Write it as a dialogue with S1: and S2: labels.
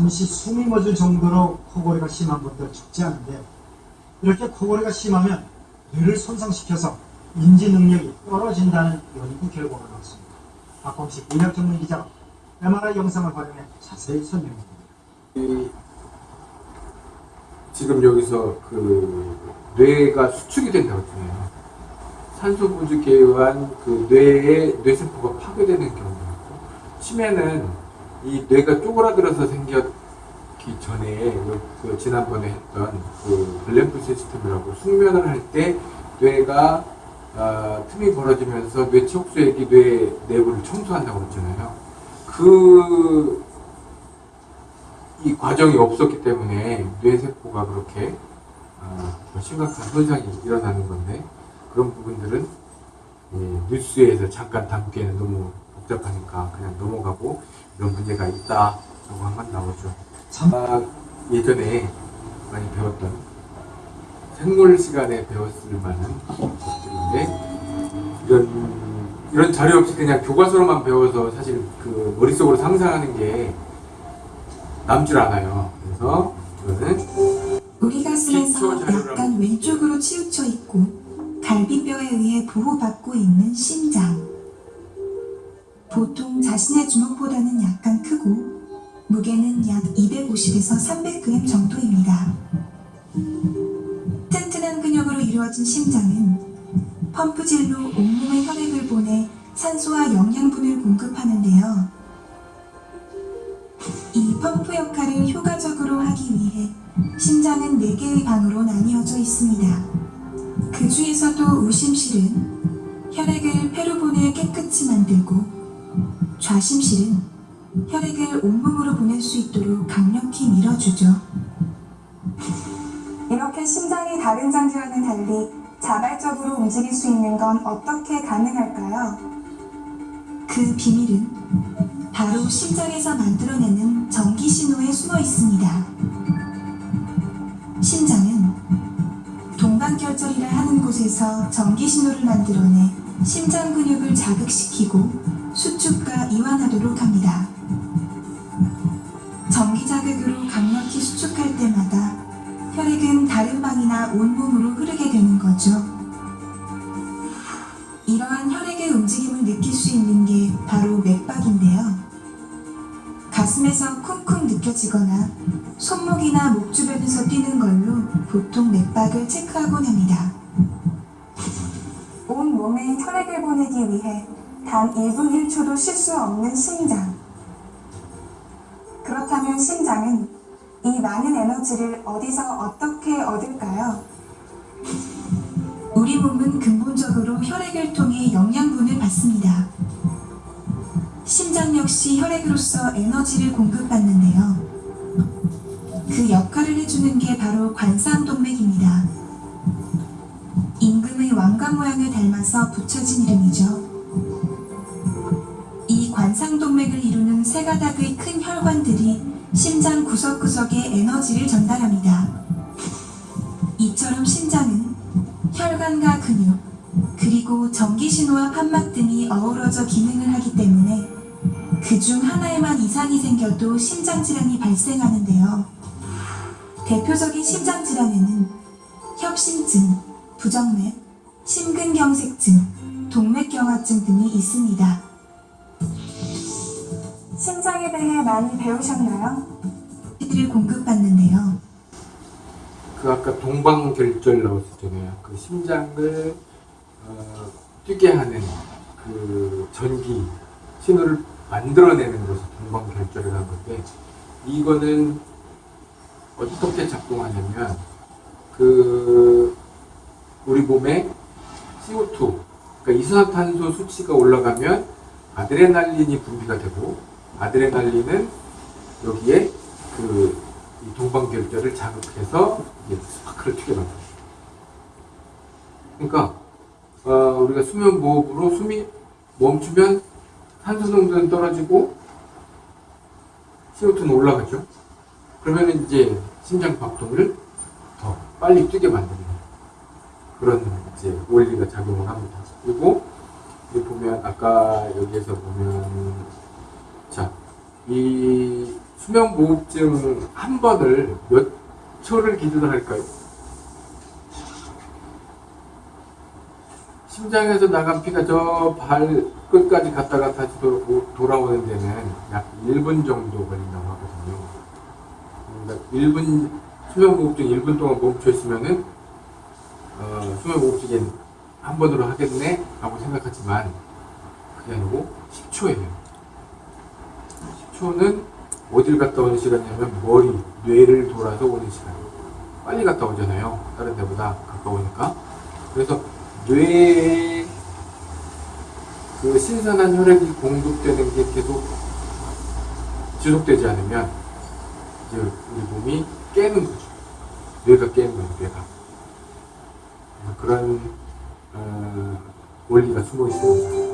S1: 잠시 숨이 멎을 정도로 코골이가 심한 분들 적지 않은데 이렇게 코골이가 심하면 뇌를 손상시켜서 인지 능력이 떨어진다는 연구 결과가 나왔습니다. 박범식 의학 전문 기자가 MRI 영상을 활용해 자세히 설명합니다.
S2: 이 지금 여기서 그 뇌가 수축이 된다고 했잖아요. 산소 부족에 의한 그 뇌의 뇌세포가 파괴되는 경우가 있고 치매는 이 뇌가 쪼그라들어서 생겼기 전에 그, 그 지난번에 했던 그 블랙프 시스템이라고 숙면을 할 때 뇌가 아, 틈이 벌어지면서 뇌 척수액이 뇌 내부를 청소한다고 했잖아요. 그 이 과정이 없었기 때문에 뇌세포가 그렇게 어, 심각한 손상이 일어나는 건데 그런 부분들은 예, 뉴스에서 잠깐 담기에는 너무 복잡하니까 그냥 넘어가고 이런 문제가 있다라고 한번 나오죠.
S1: 참-
S2: 아, 예전에 많이 배웠던 생물 시간에 배웠을 만한 것들인데 이런 이런 자료 없이 그냥 교과서로만 배워서 사실 그 머릿속으로 상상하는 게 남질 않아요. 그래서 이거는
S3: 우리 가슴에서
S2: 기초 자료라고.
S3: 약간 왼쪽으로 치우쳐 있고 갈비뼈에 의해 보호받고 있는 심장. 보통 자신의 주먹보다는 약간 크고 무게는 약 250에서 300g 정도입니다. 튼튼한 근육으로 이루어진 심장은 펌프질로 온몸에 혈액을 보내 산소와 영양분을 공급하는데요. 이 펌프 역할을 효과적으로 하기 위해 심장은 4개의 방으로 나뉘어져 있습니다. 그 중에서도 우심실은 혈액을 보내 깨끗이 만들고 좌심실은 혈액을 온몸으로 보낼 수 있도록 강력히 밀어주죠. 이렇게 심장이 다른 장기와는 달리 자발적으로 움직일 수 있는 건 어떻게 가능할까요? 그 비밀은 바로 심장에서 만들어내는 전기 신호에 숨어 있습니다. 심장은 동방결절이라 하는 곳에서 전기 신호를 만들어내 심장 근육을 자극시키고 수축과 이완하도록 합니다. 전기 자극으로 강력히 수축할 때마다 혈액은 다른 방이나 온몸으로 흐르게 되는 거죠. 이러한 혈액의 움직임을 느낄 수 있는 게 바로 맥박인데요. 가슴에서 쿵쿵 느껴지거나 손목이나 목 주변에서 뛰는 걸로 보통 맥박을 체크하곤 합니다. 온 몸에 혈액을 보내기 위해 단 1분 1초도 쉴 수 없는 심장. 그렇다면 심장은 이 많은 에너지를 어디서 어떻게 얻을까요? 우리 몸은 근본적으로 혈액을 통해 영양분을 받습니다. 심장 역시 혈액으로서 에너지를 공급받는데요. 그 역할을 해주는 게 바로 관상동맥입니다. 임금의 왕관 모양을 닮아서 붙여진 이름이죠. 세 가닥의 큰 혈관들이 심장 구석구석에 에너지를 전달합니다. 이처럼 심장은 혈관과 근육, 그리고 전기신호와 판막 등이 어우러져 기능을 하기 때문에 그 중 하나에만 이상이 생겨도 심장질환이 발생하는데요. 대표적인 심장질환에는 협심증, 부정맥, 심근경색증, 동맥경화증 등이 있습니다. 대해 많이 배우셨나요? 를 공급받는데요.
S2: 그 아까 동방결절 나왔었잖아요. 그 심장을 어, 뛰게 하는 그 전기 신호를 만들어내는 것이 동방결절이라는 건데 이거는 어떻게 작동하냐면 그 우리 몸에 CO2 그러니까 이산화탄소 수치가 올라가면 아드레날린이 분비가 되고 아드레날린은 여기에 그이 동방결절을 자극해서 스파크를 튀게 만들어요. 그러니까 어, 우리가 수면 무호흡으로 숨이 멈추면 산소 농도는 떨어지고 CO2는 올라가죠. 그러면 이제 심장 박동을 더 빨리 뛰게 만드는 그런 이제 원리가 작용을 합니다. 그리고 여기 보면 아까 여기에서 보면 자 이 수면무호흡증 한 번을 몇 초를 기준으로 할까요? 심장에서 나간 피가 저 발끝까지 갔다가 다시 도, 돌아오는 데는 약 1분 정도 걸린다고 하거든요. 그러니까 1분, 수면무호흡증 1분 동안 멈춰 있으면은, 어, 수면무호흡증이 한 번으로 하겠네? 라고 생각하지만, 그게 아니고 10초예요. 10초는 어딜 갔다 오는 시간이냐면 머리, 뇌를 돌아서 오는 시간. 빨리 갔다 오잖아요. 다른 데보다 가까우니까. 그래서 뇌에 그 신선한 혈액이 공급되는 게 계속 지속되지 않으면 이제 우리 몸이 깨는 거죠. 뇌가 깨는 거예요, 뇌가. 그런 어, 원리가 숨어 있습니다.